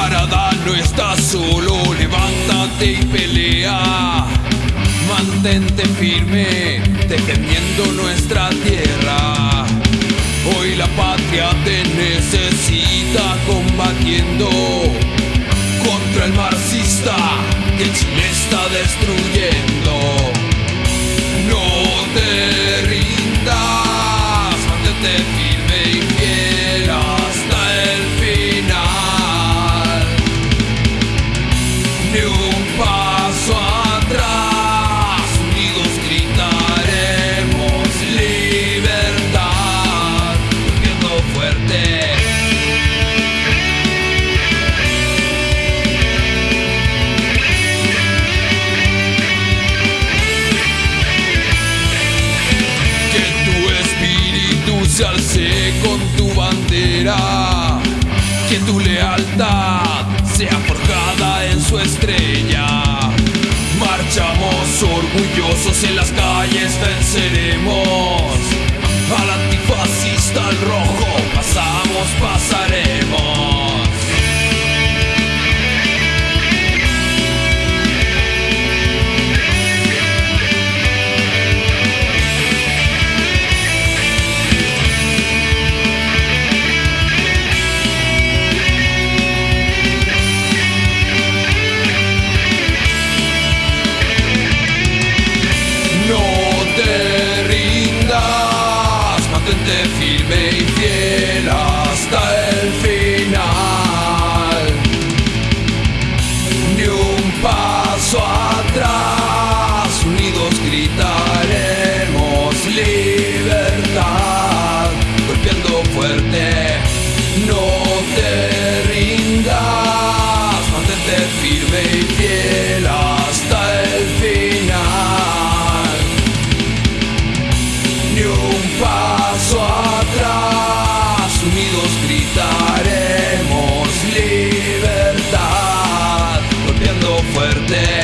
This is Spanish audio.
Camarada, no estás solo, levántate y pelea. Mantente firme, defendiendo nuestra tierra. Hoy la patria te necesita combatiendo contra el marxista que el Chile está destruyendo. Se alce con tu bandera, que tu lealtad sea forjada en su estrella. Marchamos orgullosos en las calles, venceremos paso atrás, unidos gritaremos libertad, golpeando fuerte, no te rindas, mantente firme y fiel hasta el final. Ni un paso atrás, unidos gritaremos libertad, golpeando fuerte.